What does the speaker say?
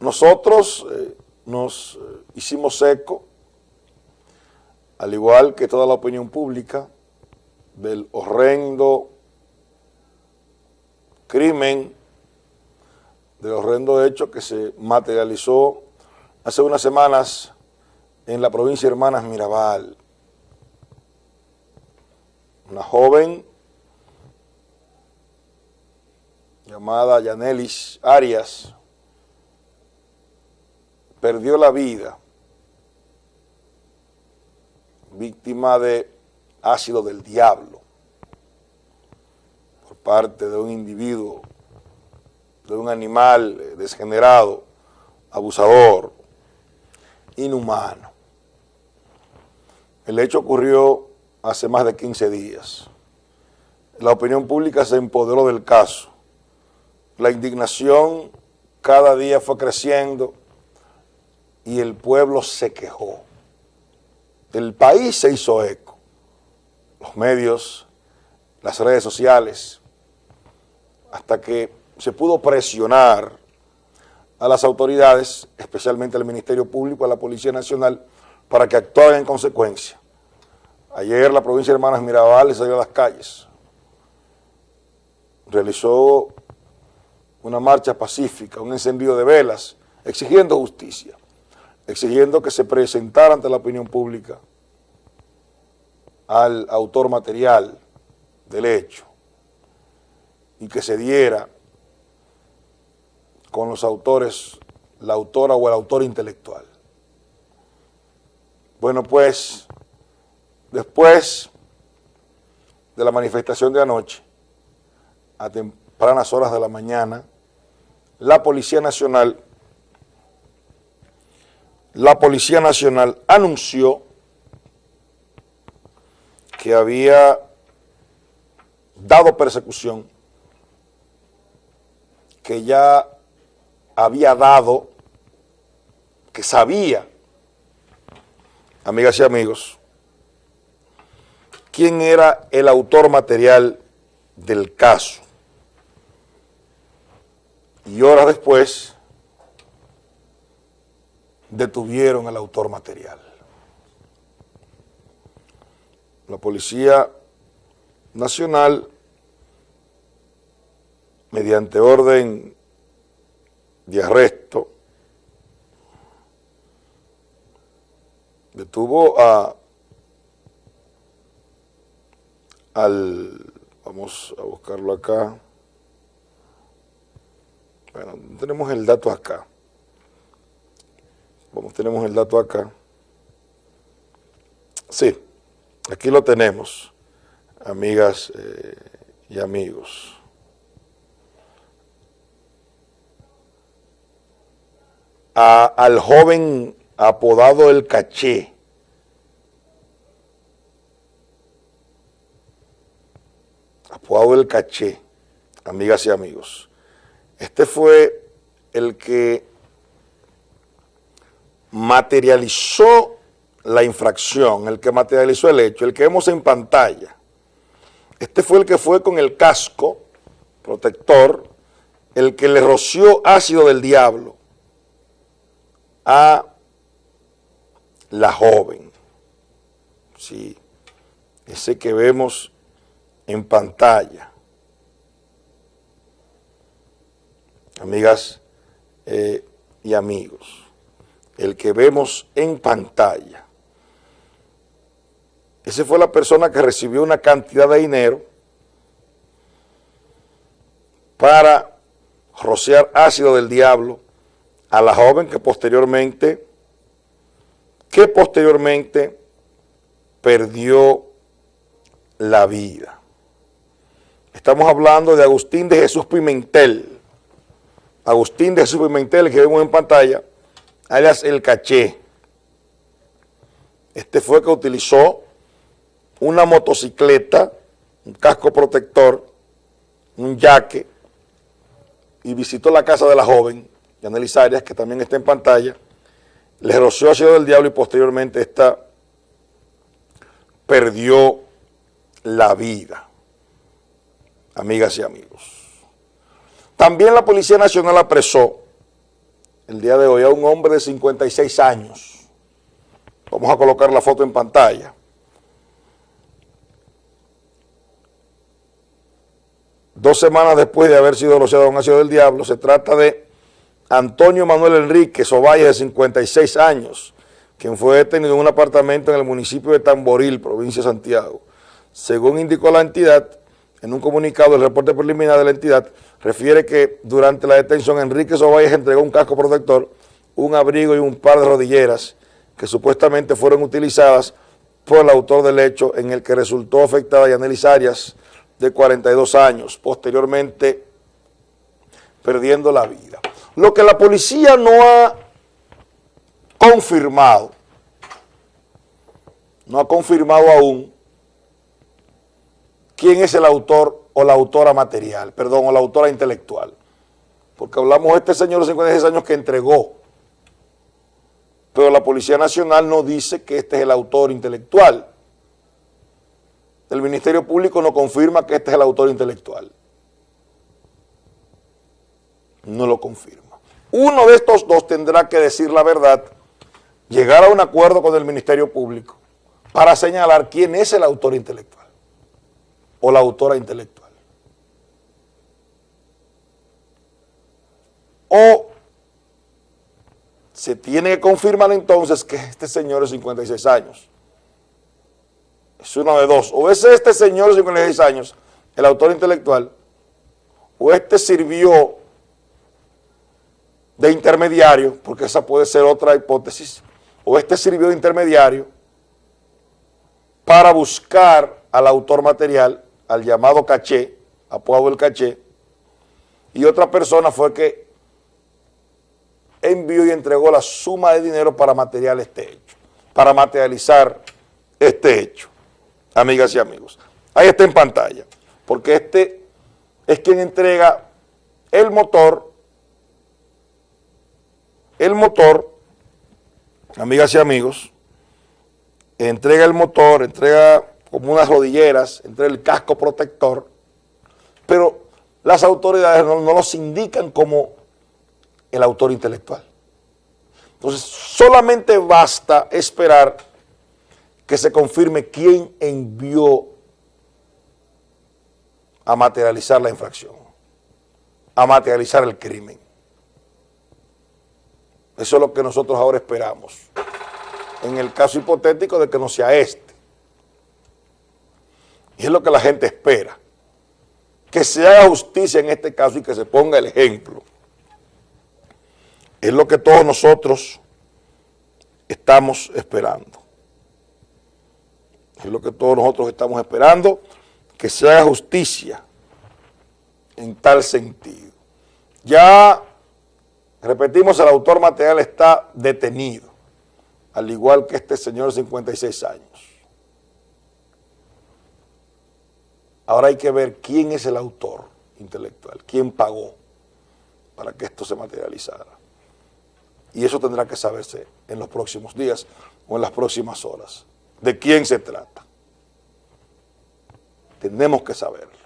Nosotros eh, nos eh, hicimos eco, al igual que toda la opinión pública, del horrendo crimen, del horrendo hecho que se materializó hace unas semanas en la provincia de Hermanas Mirabal. Una joven llamada Yanelis Arias perdió la vida víctima de ácido del diablo por parte de un individuo, de un animal desgenerado, abusador, inhumano. El hecho ocurrió hace más de 15 días. La opinión pública se empoderó del caso. La indignación cada día fue creciendo y el pueblo se quejó. El país se hizo eco. Los medios, las redes sociales, hasta que se pudo presionar a las autoridades, especialmente al Ministerio Público, a la Policía Nacional, para que actuaran en consecuencia. Ayer la provincia de Hermanas Mirabal salió a las calles, realizó una marcha pacífica, un encendido de velas, exigiendo justicia, exigiendo que se presentara ante la opinión pública al autor material del hecho y que se diera con los autores, la autora o el autor intelectual. Bueno, pues, después de la manifestación de anoche, a tempranas horas de la mañana, la Policía Nacional, la Policía Nacional anunció que había dado persecución, que ya había dado, que sabía, amigas y amigos, quién era el autor material del caso. Y horas después detuvieron al autor material. La Policía Nacional, mediante orden de arresto, detuvo a al, vamos a buscarlo acá, bueno, tenemos el dato acá, vamos, tenemos el dato acá, sí, aquí lo tenemos, amigas eh, y amigos. al joven apodado El Caché. Apodado El Caché, amigas y amigos. Este fue el que materializó la infracción, el que materializó el hecho, el que vemos en pantalla. Este fue el que fue con el casco protector, el que le roció ácido del diablo a la joven. Sí, ese que vemos en pantalla. Amigas eh, y amigos, el que vemos en pantalla. Esa fue la persona que recibió una cantidad de dinero para rociar ácido del diablo a la joven que posteriormente, que posteriormente perdió la vida. Estamos hablando de Agustín de Jesús Pimentel. Agustín de Jesús Pimentel, que vemos en pantalla, alias El Caché. Este fue que utilizó una motocicleta, un casco protector, un yaque, y visitó la casa de la joven, Yanelis Arias, que también está en pantalla, le roció ácido del diablo y posteriormente esta perdió la vida, amigas y amigos. También la Policía Nacional apresó el día de hoy a un hombre de 56 años. Vamos a colocar la foto en pantalla. Dos semanas después de haber sido denunciado a un ácido del diablo, se trata de Antonio Manuel Enrique Ovalle, de 56 años, quien fue detenido en un apartamento en el municipio de Tamboril, provincia de Santiago. Según indicó la entidad, en un comunicado, el reporte preliminar de la entidad refiere que durante la detención Enrique Ovalle entregó un casco protector, un abrigo y un par de rodilleras que supuestamente fueron utilizadas por el autor del hecho en el que resultó afectada Yanelis Arias, de 42 años, posteriormente perdiendo la vida. Lo que la policía no ha confirmado, no ha confirmado aún quién es el autor o la autora material, perdón, o la autora intelectual. Porque hablamos de este señor de 56 años que entregó, pero la Policía Nacional no dice que este es el autor intelectual el Ministerio Público no confirma que este es el autor intelectual. No lo confirma. Uno de estos dos tendrá que decir la verdad, llegar a un acuerdo con el Ministerio Público para señalar quién es el autor intelectual o la autora intelectual. O se tiene que confirmar entonces que este señor es 56 años es uno de dos. O es este señor de 56 años, el autor intelectual, o este sirvió de intermediario, porque esa puede ser otra hipótesis, o este sirvió de intermediario para buscar al autor material, al llamado caché, apodado el caché, y otra persona fue que envió y entregó la suma de dinero para material este hecho, para materializar este hecho amigas y amigos. Ahí está en pantalla, porque este es quien entrega el motor, el motor, amigas y amigos, entrega el motor, entrega como unas rodilleras, entrega el casco protector, pero las autoridades no, no los indican como el autor intelectual. Entonces, solamente basta esperar que se confirme quién envió a materializar la infracción, a materializar el crimen. Eso es lo que nosotros ahora esperamos, en el caso hipotético de que no sea este. Es lo que la gente espera, que se haga justicia en este caso y que se ponga el ejemplo. Es lo que todos nosotros estamos esperando. Es lo que todos nosotros estamos esperando, que se haga justicia en tal sentido. Ya, repetimos, el autor material está detenido, al igual que este señor de 56 años. Ahora hay que ver quién es el autor intelectual, quién pagó para que esto se materializara. Y eso tendrá que saberse en los próximos días o en las próximas horas de quién se trata. Tenemos que saberlo.